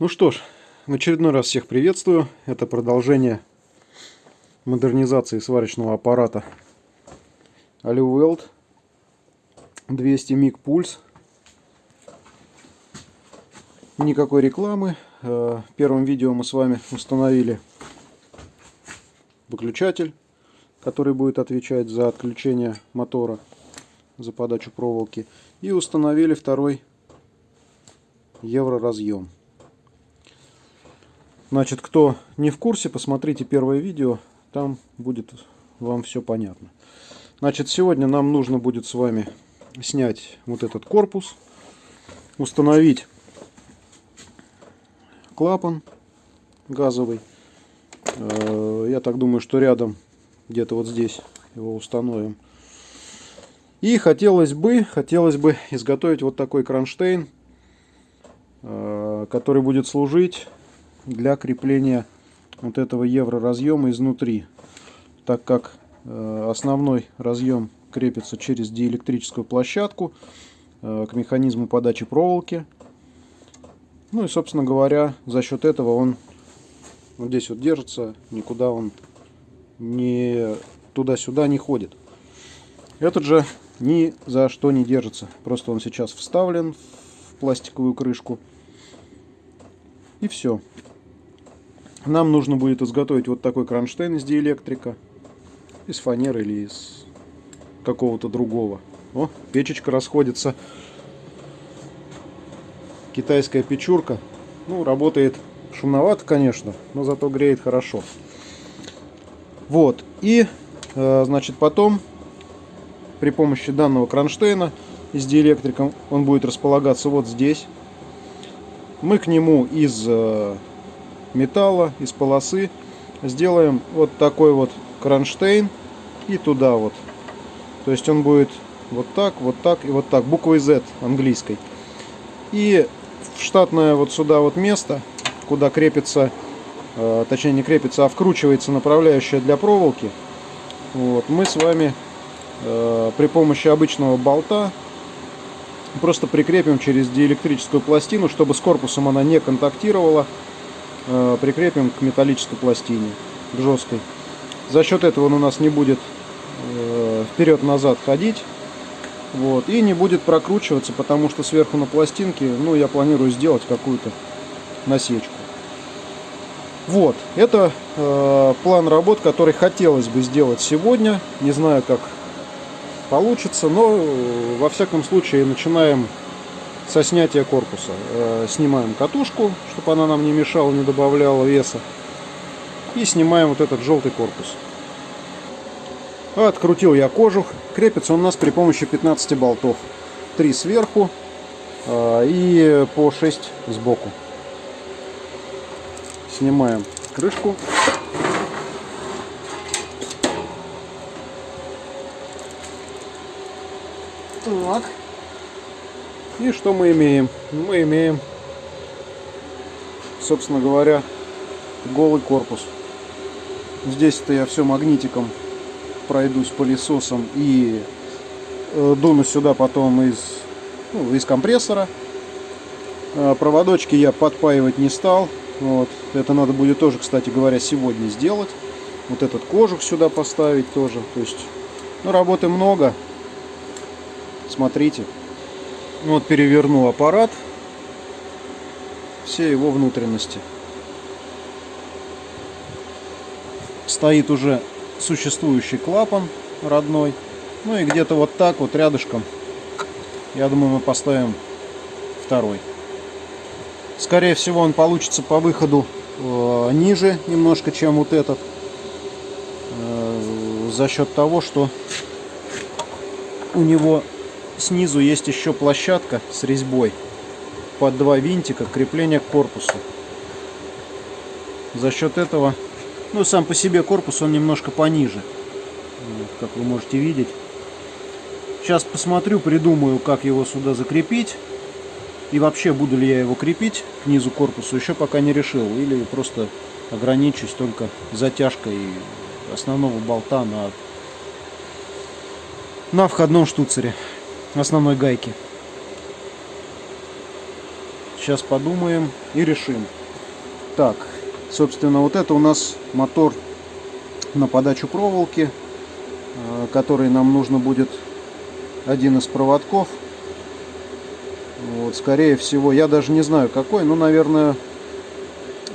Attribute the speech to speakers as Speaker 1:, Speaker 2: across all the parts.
Speaker 1: Ну что ж, в очередной раз всех приветствую. Это продолжение модернизации сварочного аппарата Aliweld 200 миг пульс. Никакой рекламы. Э, в первом видео мы с вами установили выключатель, который будет отвечать за отключение мотора, за подачу проволоки. И установили второй евроразъем. Значит, кто не в курсе, посмотрите первое видео, там будет вам все понятно. Значит, сегодня нам нужно будет с вами снять вот этот корпус, установить клапан газовый. Э, я так думаю, что рядом, где-то вот здесь его установим. И хотелось бы, хотелось бы изготовить вот такой кронштейн, э, который будет служить для крепления вот этого евро разъема изнутри так как э, основной разъем крепится через диэлектрическую площадку э, к механизму подачи проволоки. Ну и собственно говоря за счет этого он вот здесь вот держится никуда он не туда-сюда не ходит. Этот же ни за что не держится. Просто он сейчас вставлен в пластиковую крышку. И все нам нужно будет изготовить вот такой кронштейн из диэлектрика. Из фанеры или из какого-то другого. О, печечка расходится. Китайская печурка. Ну, работает шумновато, конечно, но зато греет хорошо. Вот. И, э, значит, потом при помощи данного кронштейна из диэлектрика он будет располагаться вот здесь. Мы к нему из э, металла, из полосы. Сделаем вот такой вот кронштейн и туда вот. То есть он будет вот так, вот так и вот так, буквой Z английской. И в штатное вот сюда вот место, куда крепится, э, точнее не крепится, а вкручивается направляющая для проволоки, вот, мы с вами э, при помощи обычного болта просто прикрепим через диэлектрическую пластину, чтобы с корпусом она не контактировала прикрепим к металлической пластине, к жесткой. За счет этого он у нас не будет э, вперед-назад ходить. Вот, и не будет прокручиваться, потому что сверху на пластинке, ну, я планирую сделать какую-то насечку. Вот, это э, план работ, который хотелось бы сделать сегодня. Не знаю, как получится, но э, во всяком случае начинаем со снятия корпуса. Э, снимаем катушку, чтобы она нам не мешала, не добавляла веса. И снимаем вот этот желтый корпус. Открутил я кожух. Крепится он у нас при помощи 15 болтов. 3 сверху э, и по 6 сбоку. Снимаем крышку. Так. И что мы имеем? Мы имеем, собственно говоря, голый корпус. Здесь-то я все магнитиком пройдусь пылесосом и э, дуну сюда потом из, ну, из компрессора. Э, проводочки я подпаивать не стал. Вот. Это надо будет тоже, кстати говоря, сегодня сделать. Вот этот кожух сюда поставить тоже. То есть, ну, работы много. Смотрите. Вот переверну аппарат. Все его внутренности. Стоит уже существующий клапан родной. Ну и где-то вот так вот рядышком, я думаю, мы поставим второй. Скорее всего, он получится по выходу э, ниже немножко, чем вот этот. Э, за счет того, что у него снизу есть еще площадка с резьбой под два винтика крепления к корпусу. За счет этого, ну сам по себе корпус он немножко пониже, как вы можете видеть. Сейчас посмотрю, придумаю, как его сюда закрепить. И вообще, буду ли я его крепить к низу корпуса, еще пока не решил. Или просто ограничусь только затяжкой основного болта на, на входном штуцере основной гайки. Сейчас подумаем и решим. Так, собственно, вот это у нас мотор на подачу проволоки, э, который нам нужно будет один из проводков. Вот, скорее всего, я даже не знаю какой, но, наверное,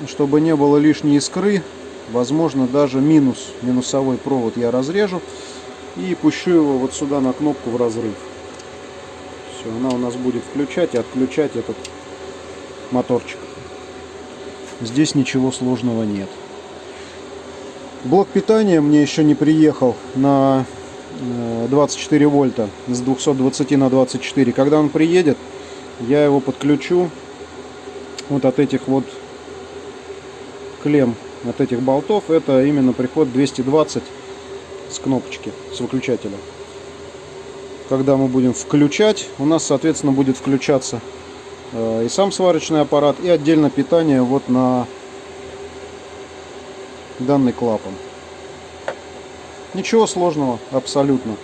Speaker 1: чтобы не было лишней искры, возможно, даже минус, минусовой провод я разрежу и пущу его вот сюда на кнопку в разрыв. Все, она у нас будет включать и отключать этот моторчик. Здесь ничего сложного нет. Блок питания мне еще не приехал на 24 э, вольта с 220 на 24. Когда он приедет, я его подключу вот от этих вот клем, от этих болтов. Это именно приход 220 с кнопочки, с выключателя. Когда мы будем включать, у нас, соответственно, будет включаться э, и сам сварочный аппарат, и отдельно питание вот на данный клапан. Ничего сложного абсолютно.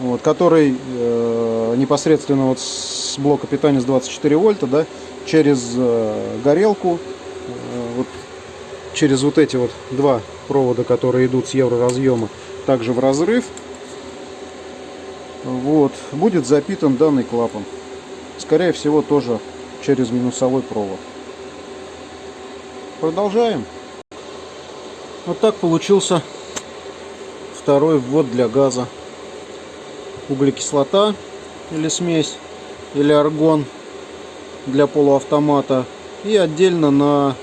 Speaker 1: Вот, который э, непосредственно вот с блока питания с 24 вольта, да, через э, горелку, э, вот, через вот эти вот два провода, которые идут с евроразъема, также в разрыв, вот, будет запитан данный клапан. Скорее всего, тоже через минусовой провод. Продолжаем. Вот так получился второй ввод для газа. Углекислота или смесь, или аргон для полуавтомата. И отдельно на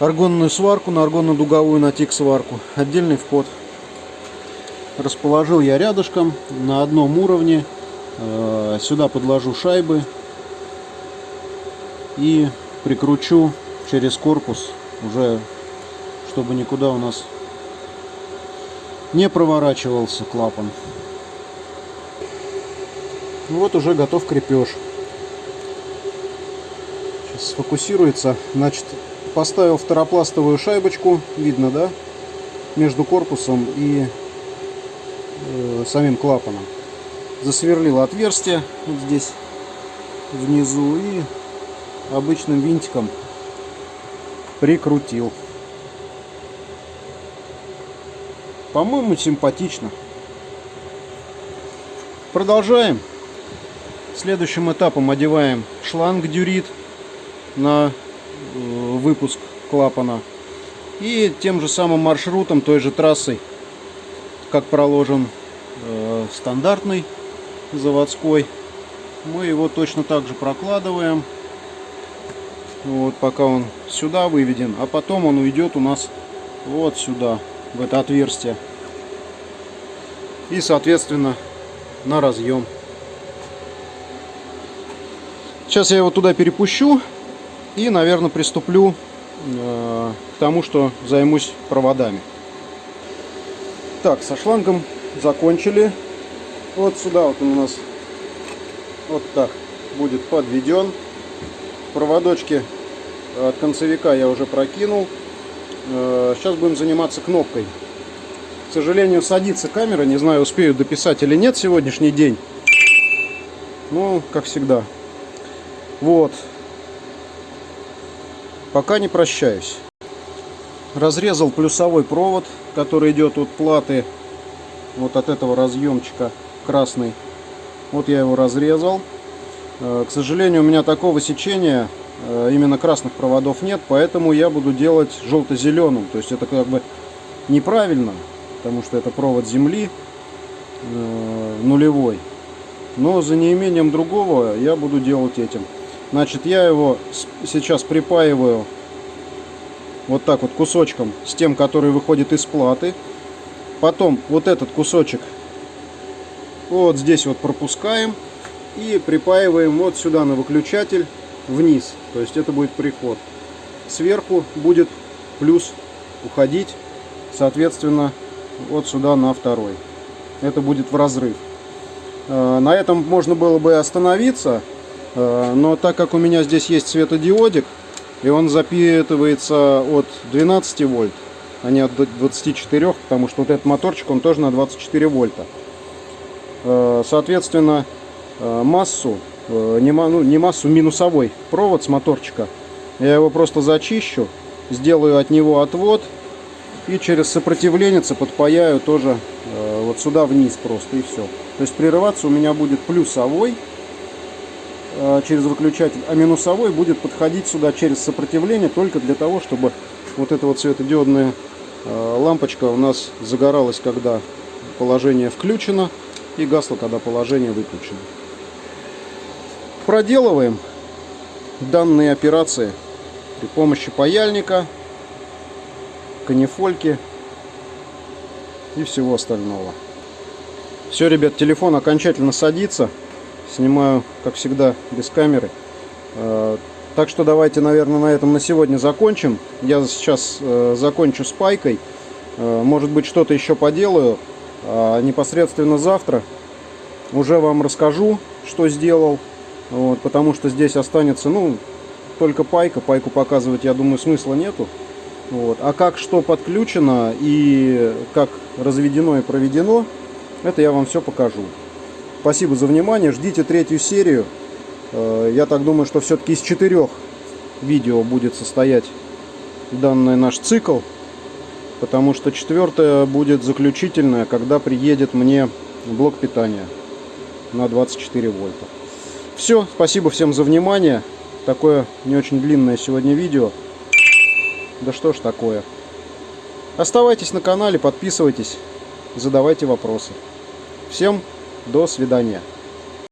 Speaker 1: аргонную сварку, на аргонно-дуговую, на тик-сварку. Отдельный вход. Расположил я рядышком на одном уровне. Э, сюда подложу шайбы и прикручу через корпус уже чтобы никуда у нас не проворачивался клапан. Вот уже готов крепеж. Сейчас сфокусируется. Значит, поставил второпластовую шайбочку, видно, да, между корпусом и э, самим клапаном. Засверлил отверстие вот здесь внизу и обычным винтиком прикрутил. По-моему, симпатично. Продолжаем. Следующим этапом одеваем шланг дюрит на э, выпуск клапана. И тем же самым маршрутом, той же трассой, как проложен э, стандартный заводской, мы его точно так же прокладываем. Вот пока он сюда выведен, а потом он уйдет у нас вот сюда в это отверстие. И, соответственно, на разъем. Сейчас я его туда перепущу и, наверное, приступлю э, к тому, что займусь проводами. Так, со шлангом закончили. Вот сюда вот он у нас вот так будет подведен. Проводочки от концевика я уже прокинул. Э, сейчас будем заниматься кнопкой. К сожалению, садится камера. Не знаю, успею дописать или нет сегодняшний день. Ну, как всегда. Вот. Пока не прощаюсь. Разрезал плюсовой провод, который идет от платы, вот от этого разъемчика красный. Вот я его разрезал. Э, к сожалению, у меня такого сечения Э, именно красных проводов нет, поэтому я буду делать желто-зеленым. То есть это как бы неправильно, потому что это провод земли э, нулевой. Но за неимением другого я буду делать этим. Значит, я его сейчас припаиваю вот так вот кусочком с тем, который выходит из платы. Потом вот этот кусочек вот здесь вот пропускаем и припаиваем вот сюда на выключатель вниз. То есть это будет приход. Сверху будет плюс уходить, соответственно, вот сюда на второй. Это будет в разрыв. Э, на этом можно было бы остановиться, э, но так как у меня здесь есть светодиодик, и он запитывается от 12 вольт, а не от 24, потому что вот этот моторчик, он тоже на 24 вольта. Э, соответственно, массу э, не, ну, не массу, минусовой провод с моторчика. Я его просто зачищу, сделаю от него отвод и через сопротивленец подпаяю тоже э, вот сюда вниз просто и все. То есть прерываться у меня будет плюсовой э, через выключатель, а минусовой будет подходить сюда через сопротивление только для того, чтобы вот эта вот светодиодная э, лампочка у нас загоралась, когда положение включено, и гасло, когда положение выключено. Проделываем данные операции при помощи паяльника, канифольки и всего остального. Все, ребят, телефон окончательно садится. Снимаю, как всегда, без камеры. Э, так что давайте, наверное, на этом на сегодня закончим. Я сейчас э, закончу с пайкой. Э, может быть, что-то еще поделаю. А непосредственно завтра уже вам расскажу, что сделал. Вот, потому что здесь останется, ну, только пайка. Пайку показывать, я думаю, смысла нету. Вот. А как что подключено и как разведено и проведено, это я вам все покажу. Спасибо за внимание. Ждите третью серию. Э, я так думаю, что все-таки из четырех видео будет состоять данный наш цикл. Потому что четвертое будет заключительное, когда приедет мне блок питания на 24 вольта. Все, спасибо всем за внимание. Такое не очень длинное сегодня видео. Да что ж такое. Оставайтесь на канале, подписывайтесь, задавайте вопросы. Всем до свидания.